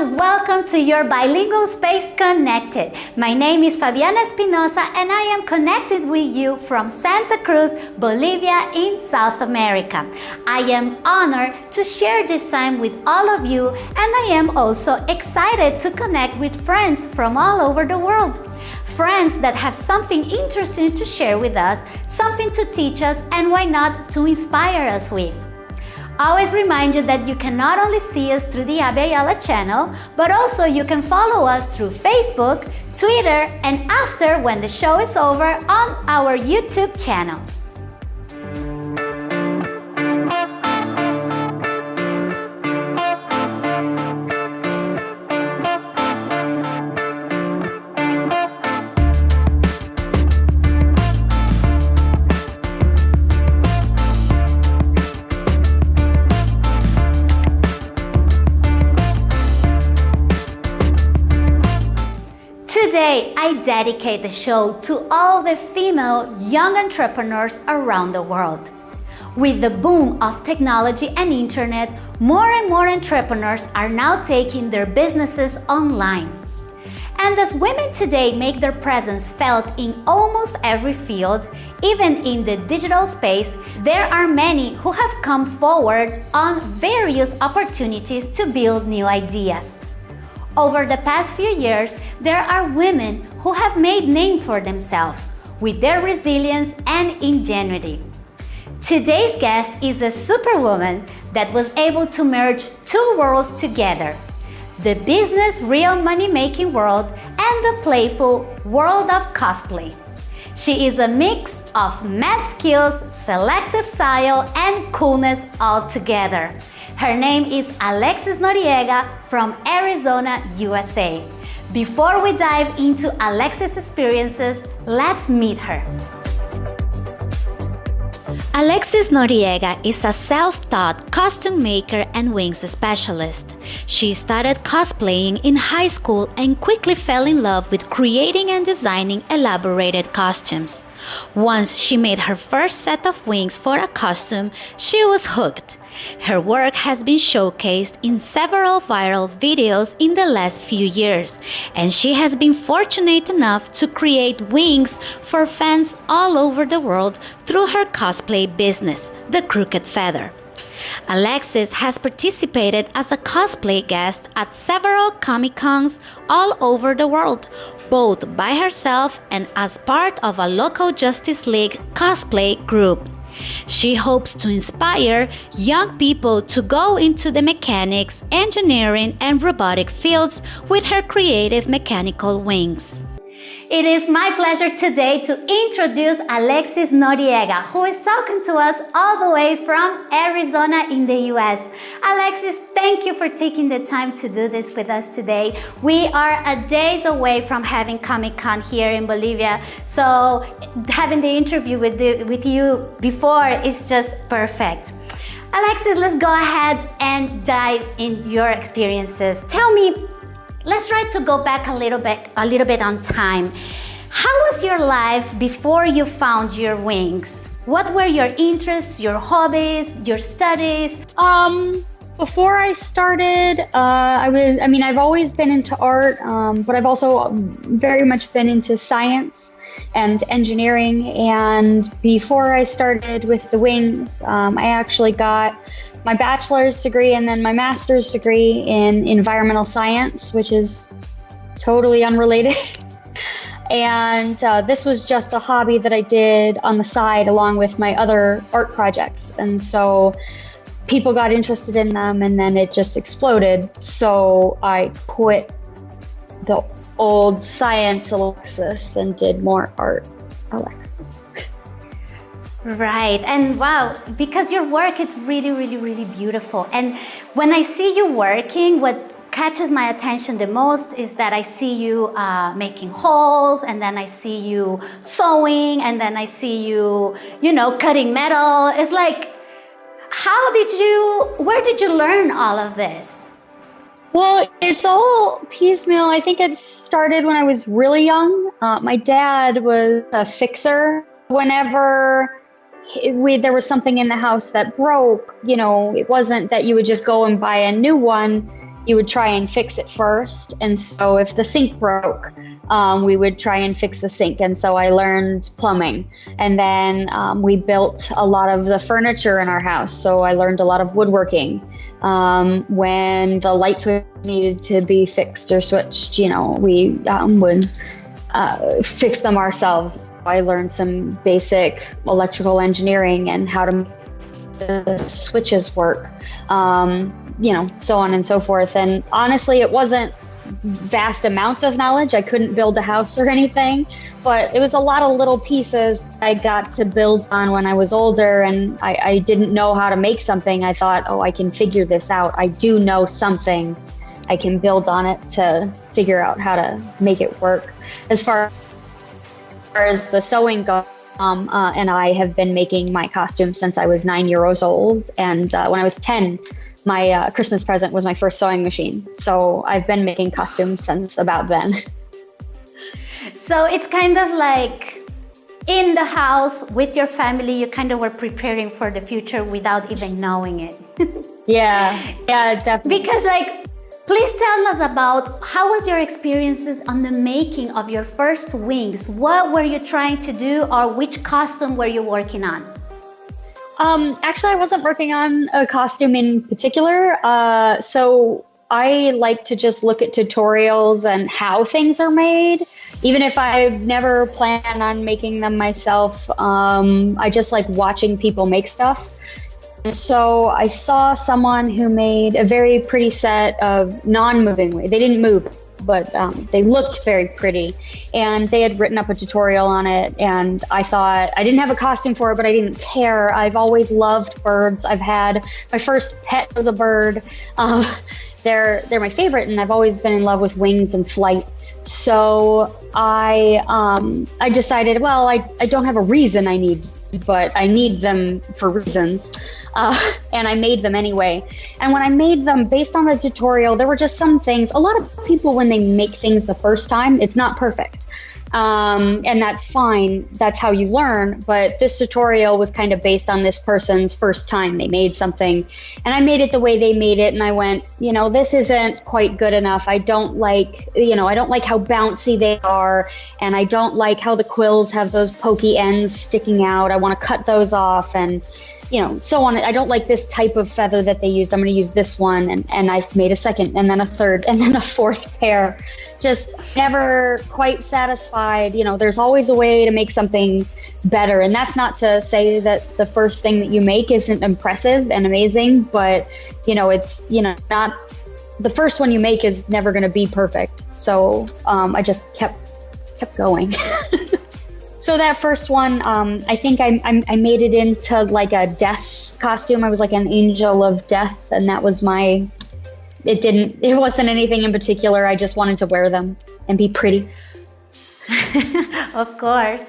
welcome to your Bilingual Space Connected. My name is Fabiana Espinosa and I am connected with you from Santa Cruz, Bolivia in South America. I am honored to share this time with all of you and I am also excited to connect with friends from all over the world. Friends that have something interesting to share with us, something to teach us and why not to inspire us with. Always remind you that you can not only see us through the Abya Yala channel, but also you can follow us through Facebook, Twitter, and after when the show is over on our YouTube channel. Dedicate the show to all the female young entrepreneurs around the world. With the boom of technology and internet, more and more entrepreneurs are now taking their businesses online. And as women today make their presence felt in almost every field, even in the digital space, there are many who have come forward on various opportunities to build new ideas. Over the past few years, there are women who have made name for themselves with their resilience and ingenuity. Today's guest is a superwoman that was able to merge two worlds together, the business real money-making world and the playful world of cosplay. She is a mix of math skills, selective style, and coolness all together. Her name is Alexis Noriega from Arizona, USA. Before we dive into Alexis' experiences, let's meet her. Alexis Noriega is a self-taught costume maker and wings specialist. She started cosplaying in high school and quickly fell in love with creating and designing elaborated costumes. Once she made her first set of wings for a costume, she was hooked. Her work has been showcased in several viral videos in the last few years, and she has been fortunate enough to create wings for fans all over the world through her cosplay business, The Crooked Feather. Alexis has participated as a cosplay guest at several Comic Cons all over the world, both by herself and as part of a local Justice League cosplay group. She hopes to inspire young people to go into the mechanics, engineering, and robotic fields with her creative mechanical wings. It is my pleasure today to introduce Alexis Noriega, who is talking to us all the way from Arizona in the US. Alexis, thank you for taking the time to do this with us today. We are a days away from having Comic-Con here in Bolivia, so having the interview with, the, with you before is just perfect. Alexis, let's go ahead and dive in your experiences. Tell me Let's try to go back a little bit, a little bit on time. How was your life before you found your wings? What were your interests, your hobbies, your studies? Um, before I started, uh, I was, I mean, I've always been into art, um, but I've also very much been into science and engineering. And before I started with the wings, um, I actually got my bachelor's degree and then my master's degree in environmental science, which is totally unrelated. and uh, this was just a hobby that I did on the side along with my other art projects. And so people got interested in them and then it just exploded. So I quit the old science Alexis and did more art Alexis. Right, and wow, because your work it's really, really, really beautiful. And when I see you working, what catches my attention the most is that I see you uh, making holes, and then I see you sewing, and then I see you, you know, cutting metal. It's like, how did you, where did you learn all of this? Well, it's all piecemeal. I think it started when I was really young. Uh, my dad was a fixer. Whenever we there was something in the house that broke you know it wasn't that you would just go and buy a new one you would try and fix it first. And so if the sink broke, um, we would try and fix the sink. And so I learned plumbing. And then um, we built a lot of the furniture in our house. So I learned a lot of woodworking. Um, when the light switch needed to be fixed or switched, you know, we um, would uh, fix them ourselves. I learned some basic electrical engineering and how to the switches work, um, you know, so on and so forth. And honestly, it wasn't vast amounts of knowledge. I couldn't build a house or anything, but it was a lot of little pieces I got to build on when I was older and I, I didn't know how to make something. I thought, oh, I can figure this out. I do know something. I can build on it to figure out how to make it work. As far as the sewing goes, um, uh, and I have been making my costumes since I was nine years old. And uh, when I was 10, my uh, Christmas present was my first sewing machine. So I've been making costumes since about then. So it's kind of like in the house with your family, you kind of were preparing for the future without even knowing it. yeah, yeah, definitely. Because like, please tell us about how was your experiences on the making of your first wings? What were you trying to do or which costume were you working on? Um, actually, I wasn't working on a costume in particular. Uh, so I like to just look at tutorials and how things are made. Even if I've never planned on making them myself, um, I just like watching people make stuff. So I saw someone who made a very pretty set of non-moving. They didn't move but um, they looked very pretty. And they had written up a tutorial on it. And I thought, I didn't have a costume for it, but I didn't care. I've always loved birds. I've had my first pet was a bird. Um, they're, they're my favorite, and I've always been in love with wings and flight. So I um, I decided, well, I, I don't have a reason I need but I need them for reasons. Uh, and I made them anyway. And when I made them based on the tutorial, there were just some things. A lot of people, when they make things the first time, it's not perfect. Um, and that's fine. That's how you learn. But this tutorial was kind of based on this person's first time they made something. And I made it the way they made it. And I went, you know, this isn't quite good enough. I don't like, you know, I don't like how bouncy they are. And I don't like how the quills have those pokey ends sticking out. I want to cut those off. And, you know, so on. I don't like this type of feather that they used. I'm going to use this one. And, and I made a second and then a third and then a fourth pair. Just never quite satisfied. You know, there's always a way to make something better. And that's not to say that the first thing that you make isn't impressive and amazing, but, you know, it's, you know, not the first one you make is never going to be perfect. So um, I just kept kept going. So that first one, um, I think I, I, I made it into like a death costume. I was like an angel of death, and that was my. It didn't. It wasn't anything in particular. I just wanted to wear them and be pretty. of course.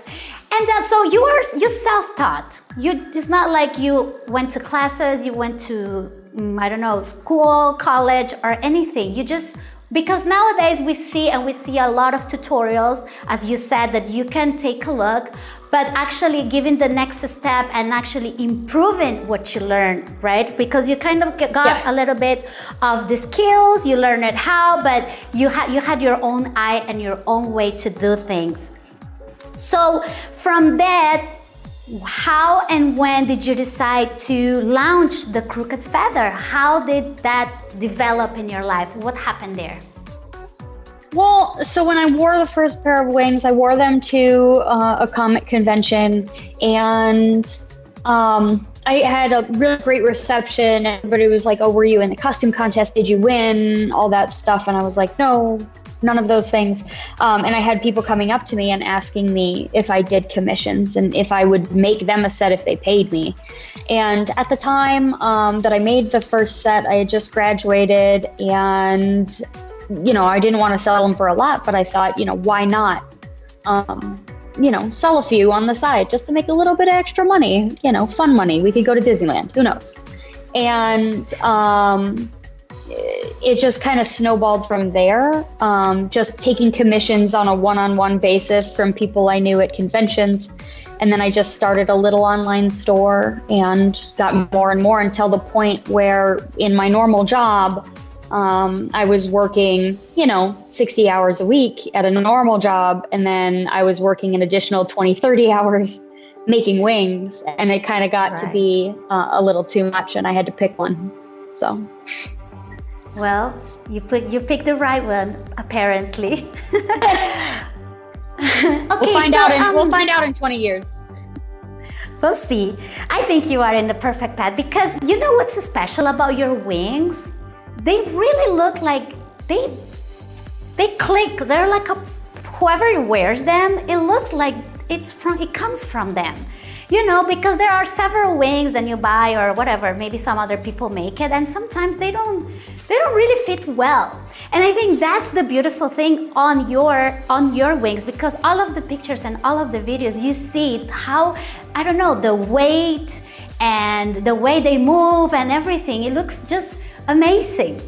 And uh, so you are you self-taught. You it's not like you went to classes. You went to mm, I don't know school, college, or anything. You just because nowadays we see and we see a lot of tutorials, as you said, that you can take a look, but actually giving the next step and actually improving what you learned, right? Because you kind of got yeah. a little bit of the skills, you learned it how, but you had you had your own eye and your own way to do things. So from that, how and when did you decide to launch the Crooked Feather? How did that develop in your life? What happened there? Well, so when I wore the first pair of wings, I wore them to uh, a comic convention and um, I had a really great reception. Everybody was like, Oh, were you in the costume contest? Did you win? All that stuff. And I was like, No, none of those things. Um, and I had people coming up to me and asking me if I did commissions and if I would make them a set if they paid me. And at the time um, that I made the first set, I had just graduated and, you know, I didn't want to sell them for a lot, but I thought, you know, why not? Um, you know, sell a few on the side just to make a little bit of extra money, you know, fun money. We could go to Disneyland, who knows? And, um, it just kind of snowballed from there. Um, just taking commissions on a one on one basis from people I knew at conventions. And then I just started a little online store and got more and more until the point where, in my normal job, Um, I was working, you know, 60 hours a week at a normal job, and then I was working an additional 20, 30 hours making wings, and it kind of got right. to be uh, a little too much, and I had to pick one. So. Well, you put you picked the right one, apparently. okay, we'll find so, out in um, we'll find out in 20 years. We'll see. I think you are in the perfect path because you know what's special about your wings? They really look like they they click. They're like a whoever wears them, it looks like it's from it comes from them you know because there are several wings that you buy or whatever maybe some other people make it and sometimes they don't they don't really fit well. And i think that's the beautiful thing on your on your wings because all of the pictures and all of the videos you see how i don't know the weight and the way they move and everything. It looks just amazing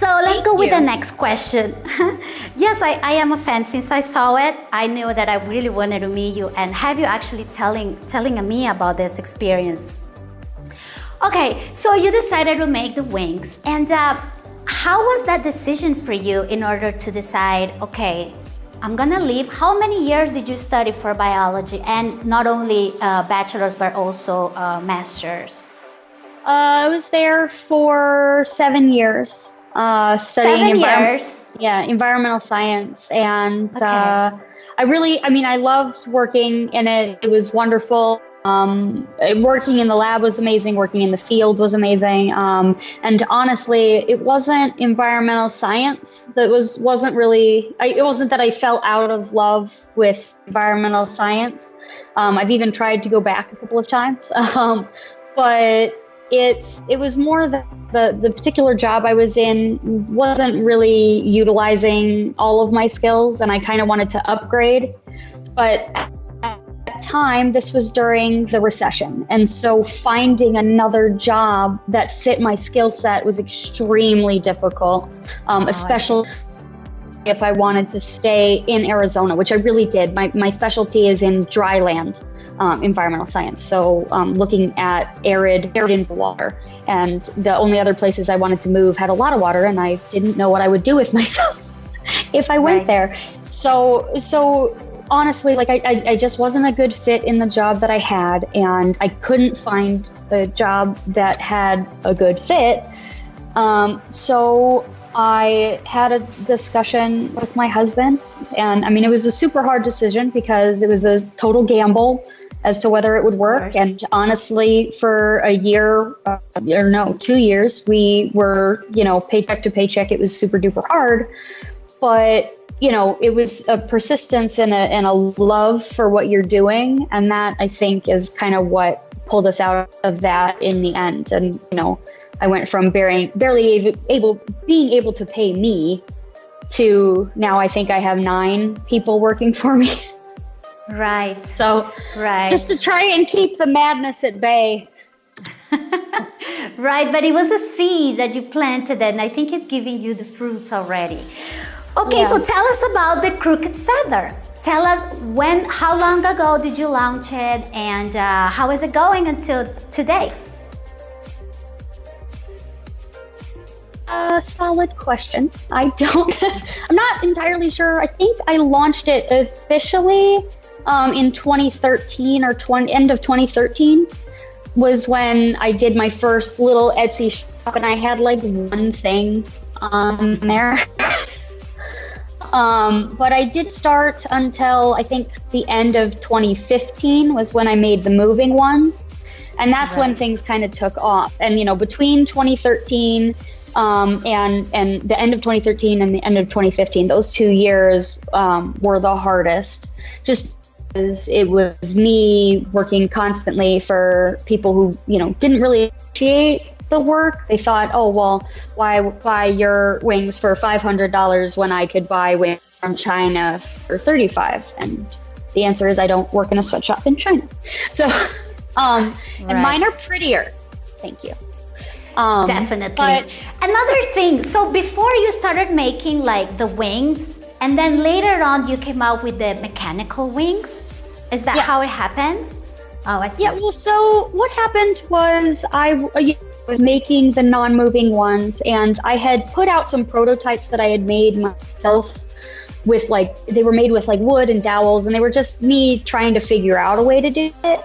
so let's Thank go with the next question. yes, I, I am a fan. Since I saw it, I knew that I really wanted to meet you and have you actually telling, telling me about this experience. Okay, so you decided to make the wings. And uh, how was that decision for you in order to decide, okay, I'm gonna leave. How many years did you study for biology and not only uh, bachelor's but also uh, master's? Uh, I was there for seven years uh, studying Seven years. Yeah, environmental science, and okay. uh, I really, I mean, I loved working in it. It was wonderful. Um, working in the lab was amazing. Working in the field was amazing. Um, and honestly, it wasn't environmental science that was wasn't really. I, it wasn't that I fell out of love with environmental science. Um, I've even tried to go back a couple of times, um, but it's it was more that the the particular job I was in wasn't really utilizing all of my skills, and I kind of wanted to upgrade. But at that time, this was during the recession, and so finding another job that fit my skill set was extremely difficult, um, oh, especially if I wanted to stay in Arizona, which I really did. My, my specialty is in dry land um, environmental science. So um, looking at arid, arid water. And the only other places I wanted to move had a lot of water, and I didn't know what I would do with myself if I went right. there. So, so honestly, like I, I, I, just wasn't a good fit in the job that I had, and I couldn't find a job that had a good fit. Um, so I had a discussion with my husband, and I mean, it was a super hard decision because it was a total gamble as to whether it would work. And honestly, for a year uh, or no, two years, we were, you know, paycheck to paycheck. It was super duper hard. But, you know, it was a persistence and a, and a love for what you're doing. And that I think is kind of what pulled us out of that in the end. And, you know, I went from barely, barely able, being able to pay me to now I think I have nine people working for me. Right. So, right. Just to try and keep the madness at bay. right, but it was a seed that you planted, and I think it's giving you the fruits already. Okay, yeah. so tell us about the crooked feather. Tell us when, how long ago did you launch it, and uh, how is it going until today? A solid question. I don't, I'm not entirely sure. I think I launched it officially um, in 2013 or 20, end of 2013 was when I did my first little Etsy shop, and I had like one thing um, there. um, but I did start until I think the end of 2015 was when I made the moving ones, and that's right. when things kind of took off. And you know, between 2013 um, and and the end of 2013 and the end of 2015, those two years um, were the hardest. Just because it was me working constantly for people who you know didn't really appreciate the work. They thought, oh well, why buy your wings for five hundred dollars when I could buy wings from China for thirty five? And the answer is I don't work in a sweatshop in China. So, um, right. and mine are prettier. Thank you. Um, Definitely. But another thing. So before you started making like the wings and then later on, you came out with the mechanical wings. Is that yeah. how it happened? Oh, I see. Yeah. Well, so what happened was I was making the non-moving ones and I had put out some prototypes that I had made myself with like they were made with like wood and dowels and they were just me trying to figure out a way to do it.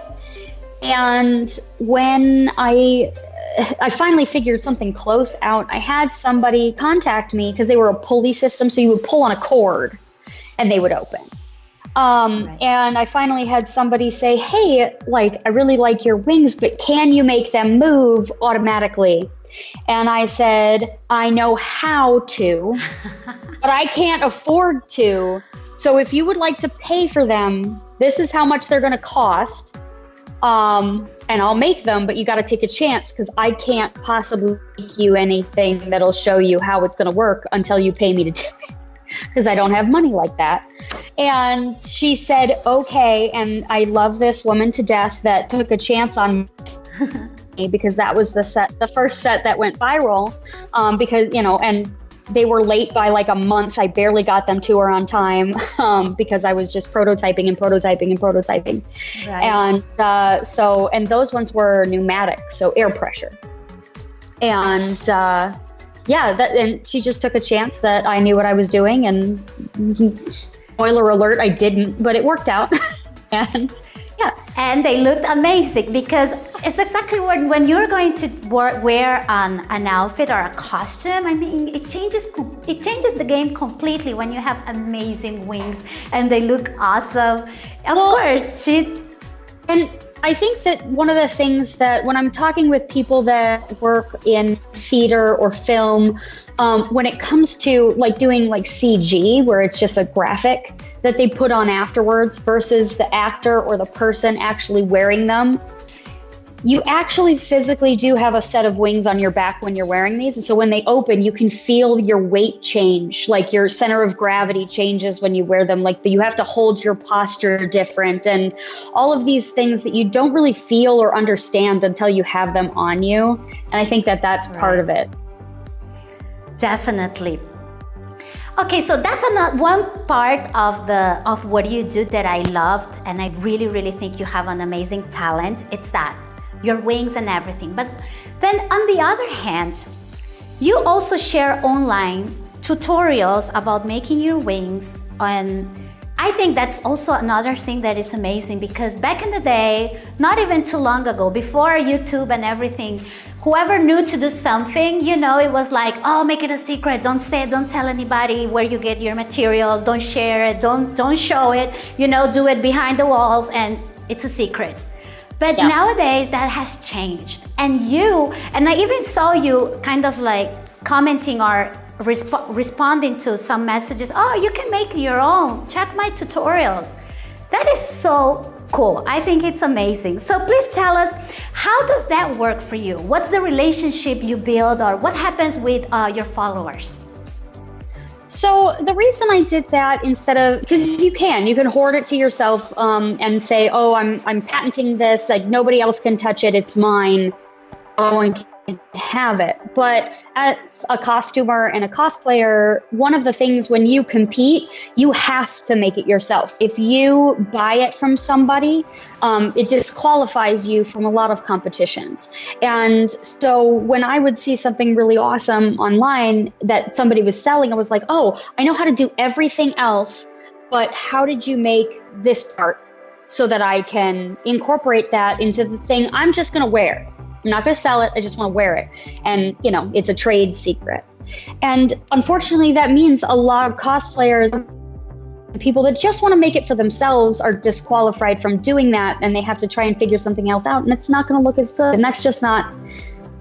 And when I I finally figured something close out, I had somebody contact me because they were a pulley system so you would pull on a cord and they would open. Um, right. And I finally had somebody say, Hey, like, I really like your wings, but can you make them move automatically? And I said, I know how to, but I can't afford to. So if you would like to pay for them, this is how much they're going to cost. Um, and I'll make them, but you got to take a chance because I can't possibly make you anything that'll show you how it's going to work until you pay me to do it because I don't have money like that. And she said, okay. And I love this woman to death that took a chance on me because that was the set, the first set that went viral. Um, because, you know, and they were late by like a month. I barely got them to her on time um, because I was just prototyping and prototyping and prototyping. Right. And uh, so, and those ones were pneumatic, so air pressure. And uh, yeah, that, and she just took a chance that I knew what I was doing. And spoiler alert, I didn't, but it worked out. and yeah. And they looked amazing because it's exactly when, when you're going to wear an, an outfit or a costume, I mean, it changes, it changes the game completely when you have amazing wings and they look awesome. Of well, course, she... And I think that one of the things that when I'm talking with people that work in theater or film, um, when it comes to like doing like CG, where it's just a graphic that they put on afterwards versus the actor or the person actually wearing them, you actually physically do have a set of wings on your back when you're wearing these. And so when they open, you can feel your weight change, like your center of gravity changes when you wear them. Like you have to hold your posture different and all of these things that you don't really feel or understand until you have them on you. And I think that that's right. part of it. Definitely. Okay, so that's another one part of the of what you do that I loved, and I really, really think you have an amazing talent. It's that your wings and everything. But then on the other hand, you also share online tutorials about making your wings and I think that's also another thing that is amazing because back in the day, not even too long ago, before YouTube and everything, whoever knew to do something, you know, it was like, oh, make it a secret. Don't say it. Don't tell anybody where you get your materials. Don't share it. Don't, don't show it. You know, do it behind the walls and it's a secret. But yeah. nowadays that has changed. And you, and I even saw you kind of like commenting or resp responding to some messages. Oh, you can make your own. Check my tutorials. That is so cool. I think it's amazing. So please tell us, how does that work for you? What's the relationship you build or what happens with uh, your followers? So the reason I did that instead of because you can you can hoard it to yourself um, and say oh I'm I'm patenting this like nobody else can touch it it's mine. No one have it. But as a costumer and a cosplayer, one of the things when you compete, you have to make it yourself. If you buy it from somebody, um, it disqualifies you from a lot of competitions. And so when I would see something really awesome online that somebody was selling, I was like, oh, I know how to do everything else, but how did you make this part? So that I can incorporate that into the thing I'm just gonna wear I'm not going to sell it. I just want to wear it. And, you know, it's a trade secret. And unfortunately, that means a lot of cosplayers, people that just want to make it for themselves, are disqualified from doing that. And they have to try and figure something else out. And it's not going to look as good. And that's just not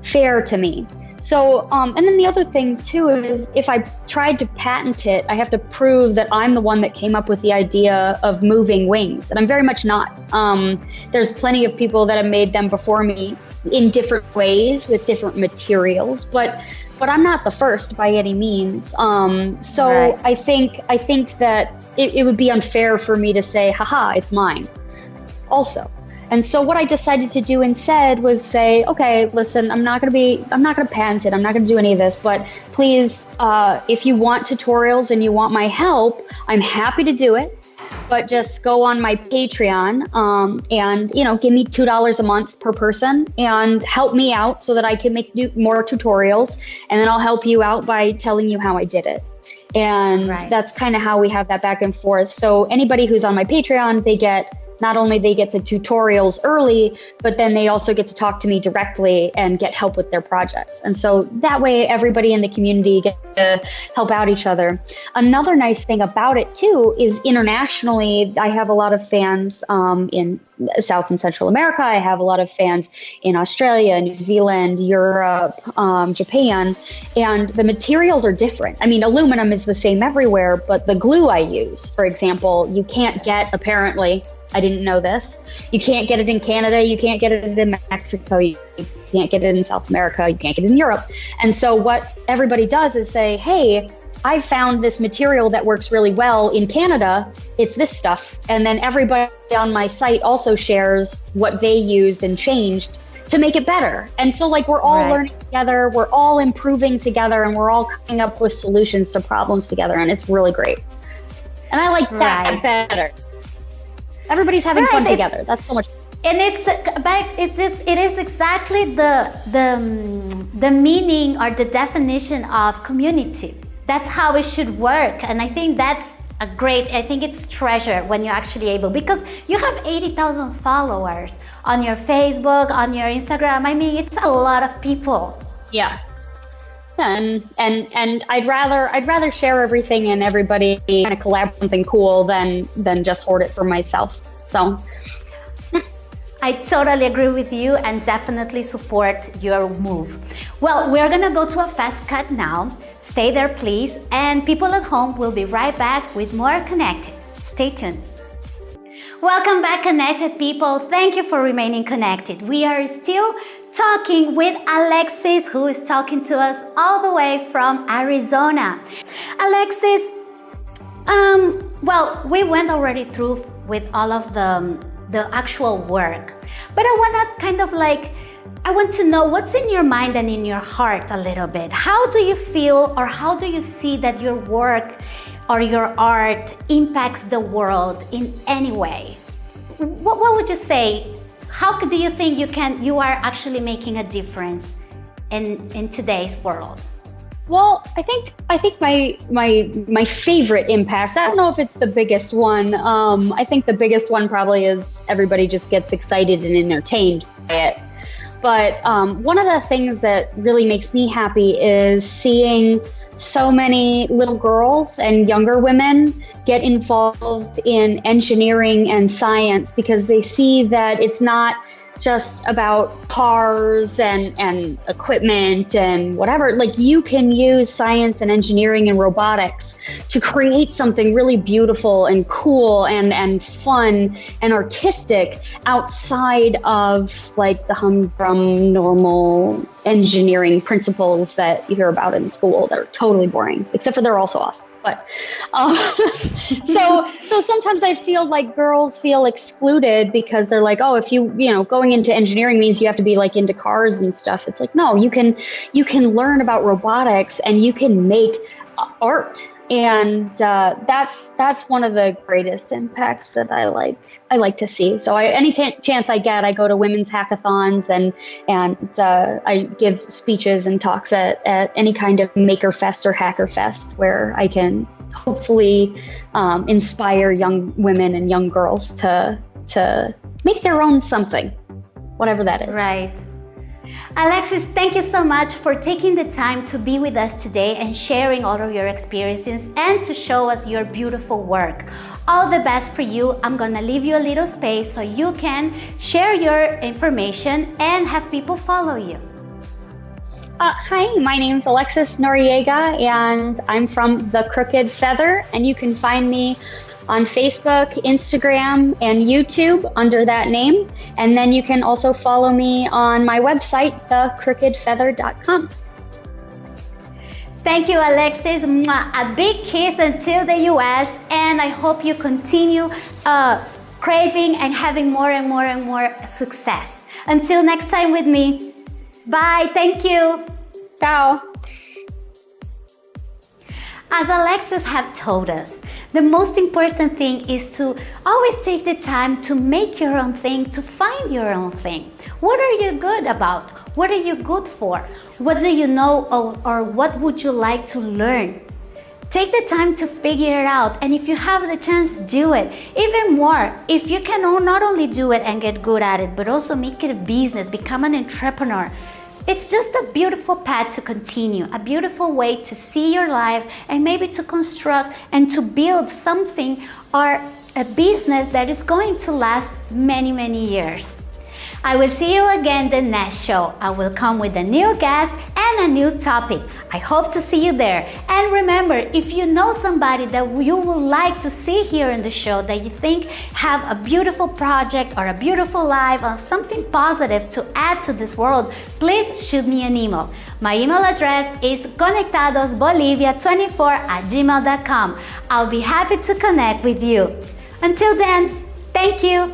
fair to me. So, um, and then the other thing too is if I tried to patent it, I have to prove that I'm the one that came up with the idea of moving wings, and I'm very much not. Um, there's plenty of people that have made them before me in different ways with different materials, but but I'm not the first by any means. Um, so right. I think I think that it, it would be unfair for me to say, haha, it's mine. Also, and so what I decided to do instead was say, okay, listen, I'm not going to be, I'm not going to patent it. I'm not going to do any of this, but please, uh, if you want tutorials and you want my help, I'm happy to do it. but just go on my Patreon um, and you know give me two dollars a month per person and help me out so that I can make more tutorials, and then I'll help you out by telling you how I did it. And right. that's kind of how we have that back and forth. So anybody who's on my Patreon, they get not only they get to tutorials early, but then they also get to talk to me directly and get help with their projects. And so that way, everybody in the community gets to help out each other. Another nice thing about it too is internationally, I have a lot of fans um, in South and Central America. I have a lot of fans in Australia, New Zealand, Europe, um, Japan, and the materials are different. I mean, aluminum is the same everywhere, but the glue I use, for example, you can't get apparently I didn't know this. You can't get it in Canada. You can't get it in Mexico. You can't get it in South America. You can't get it in Europe. And so, what everybody does is say, hey, I found this material that works really well in Canada. It's this stuff. And then everybody on my site also shares what they used and changed to make it better. And so, like, we're all right. learning together, we're all improving together, and we're all coming up with solutions to problems together. And it's really great. And I like that right. better. Everybody's having right. fun together. That's so much. And it's but it's just it is exactly the the the meaning or the definition of community. That's how it should work, and I think that's a great. I think it's treasure when you're actually able because you have eighty thousand followers on your Facebook, on your Instagram. I mean, it's a lot of people. Yeah, and and and I'd rather I'd rather share everything and everybody kind of collab something cool than than just hoard it for myself. So I totally agree with you and definitely support your move. Well, we're gonna go to a fast cut now. Stay there, please. And people at home will be right back with more Connected. Stay tuned. Welcome back, Connected people. Thank you for remaining connected. We are still talking with Alexis, who is talking to us all the way from Arizona. Alexis, um, well, we went already through with all of the, the actual work, but I want to kind of like, I want to know what's in your mind and in your heart a little bit. How do you feel or how do you see that your work or your art impacts the world in any way? What, what would you say how do you think you can you are actually making a difference in in today's world? Well, I think I think my my my favorite impact. I don't know if it's the biggest one. Um, I think the biggest one probably is everybody just gets excited and entertained by it. But um, one of the things that really makes me happy is seeing so many little girls and younger women get involved in engineering and science because they see that it's not just about cars and, and equipment and whatever. Like you can use science and engineering and robotics to create something really beautiful and cool and, and fun and artistic outside of like the humdrum normal engineering principles that you hear about in school that are totally boring, except for they're also awesome. But um, so so sometimes I feel like girls feel excluded because they're like, oh, if you you know going into engineering means you have to be like into cars and stuff. It's like no, you can you can learn about robotics and you can make art and uh, that's that's one of the greatest impacts that I like I like to see. So I, any t- chance I get, I go to women's hackathons and and uh, I give speeches and talks at, at any kind of Maker Fest or Hacker Fest where I can hopefully um, inspire young women and young girls to to make their own something, whatever that is. Right. Alexis, thank you so much for taking the time to be with us today and sharing all of your experiences and to show us your beautiful work. All the best for you. I'm gonna leave you a little space so you can share your information and have people follow you. Uh, hi, my name is Alexis Noriega and I'm from The Crooked Feather and you can find me on Facebook, Instagram, and YouTube under that name. And then you can also follow me on my website, thecrookedfeather.com. Thank you, Alexis. A big kiss until the US, and I hope you continue uh, craving and having more and more and more success. Until next time with me. Bye. Thank you. Ciao. As Alexis have told us, the most important thing is to always take the time to make your own thing, to find your own thing. What are you good about? What are you good for? What do you know or, or what would you like to learn? Take the time to figure it out and if you have the chance, do it. Even more, if you can not only do it and get good at it, but also make it a business, become an entrepreneur, it's just a beautiful path to continue, a beautiful way to see your life and maybe to construct and to build something or a business that is going to last many, many years. I will see you again the next show. I will come with a new guest and a new topic. I hope to see you there. And remember, if you know somebody that you would like to see here in the show that you think have a beautiful project or a beautiful life or something positive to add to this world, please shoot me an email. My email address is conectadosbolivia24 at gmail.com. I'll be happy to connect with you. Until then, thank you.